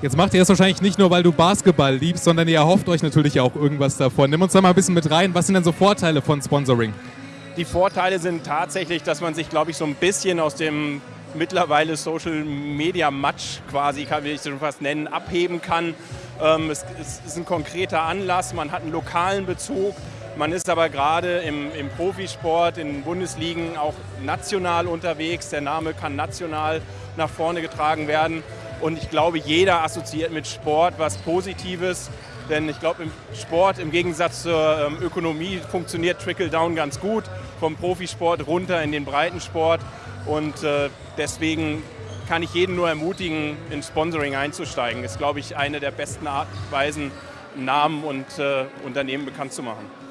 Jetzt macht ihr das wahrscheinlich nicht nur, weil du Basketball liebst, sondern ihr erhofft euch natürlich auch irgendwas davon. Nimm uns da mal ein bisschen mit rein. Was sind denn so Vorteile von Sponsoring? Die Vorteile sind tatsächlich, dass man sich, glaube ich, so ein bisschen aus dem mittlerweile Social Media Match quasi, kann ich schon fast nennen, abheben kann. Ähm, es, ist ein konkreter Anlass, man hat einen lokalen Bezug, man ist aber gerade im, im Profisport, in Bundesligen auch national unterwegs. Der Name kann national nach vorne getragen werden. Und ich glaube, jeder assoziiert mit Sport was Positives. Denn ich glaube, im Sport im Gegensatz zur ähm, Ökonomie funktioniert Trickle-Down ganz gut. Vom Profisport runter in den Breitensport. Und äh, deswegen kann ich jeden nur ermutigen, in Sponsoring einzusteigen. Ist, glaube ich, eine der besten Art Weisen, Namen und äh, Unternehmen bekannt zu machen.